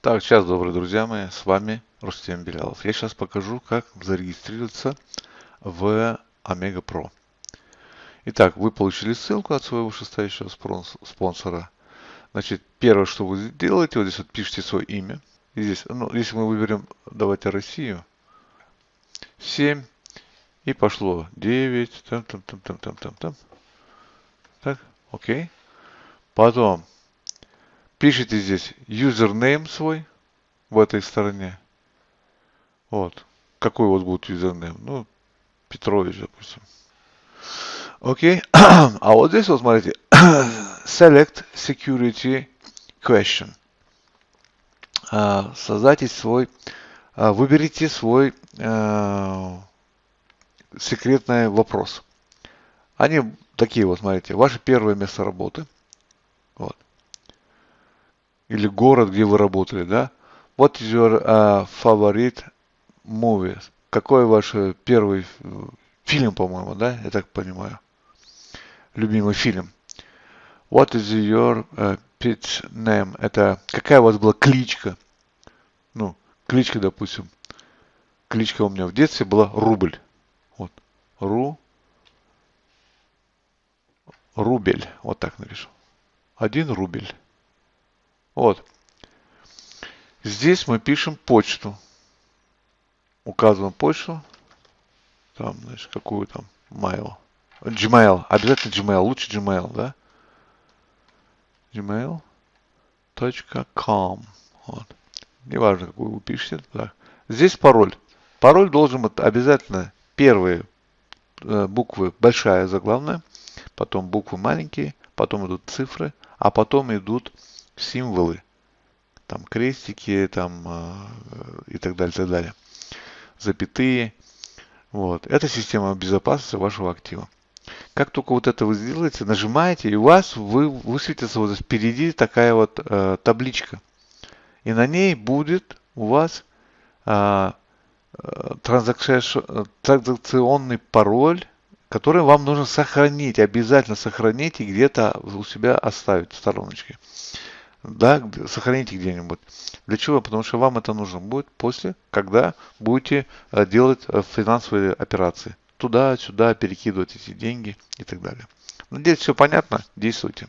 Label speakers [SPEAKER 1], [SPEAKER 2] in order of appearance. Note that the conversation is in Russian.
[SPEAKER 1] Так, сейчас, добрые друзья мои, с вами Рустем Белялов. Я сейчас покажу, как зарегистрироваться в Omega Pro. Итак, вы получили ссылку от своего вышестоящего спонсора. Значит, первое, что вы делаете, вот здесь вот пишите свое имя. И здесь, ну, если мы выберем, давайте Россию, 7, и пошло 9, там, там, там, там, там, там, там. Так, окей. Потом пишите здесь username свой в этой стороне. Вот. Какой у вас будет username? Ну, Петрович, допустим. Окей. а вот здесь вот смотрите. Select Security Question. А, создайте свой, а, выберите свой а, секретный вопрос. Они такие вот, смотрите, ваше первое место работы – или город, где вы работали, да? What is your uh, favorite movie? Какой ваш э, первый э, фильм, по-моему, да? Я так понимаю. Любимый фильм. What is your uh, pet name? Это какая у вас была кличка? Ну, кличка, допустим. Кличка у меня в детстве была Рубль. Вот. Ру. Рубель. Вот так напишу. Один рубль. Вот. Здесь мы пишем почту. Указываем почту. Там, значит, какую там? Mail. Gmail. Обязательно Gmail. Лучше Gmail, да? gmail.com. Вот. Неважно, какую вы пишете. Да. Здесь пароль. Пароль должен быть обязательно первые э, буквы большая заглавная, потом буквы маленькие, потом идут цифры, а потом идут символы, там крестики, там э, и так далее, так далее, запятые. Вот. Это система безопасности вашего актива. Как только вот это вы сделаете, нажимаете, и у вас вы, высветится вот впереди такая вот э, табличка. И на ней будет у вас э, э транзакционный пароль, который вам нужно сохранить, обязательно сохранить и где-то у себя оставить в стороночке да, сохраните где-нибудь. Для чего? Потому что вам это нужно будет после, когда будете э, делать э, финансовые операции. Туда-сюда перекидывать эти деньги и так далее. Надеюсь, все понятно. Действуйте.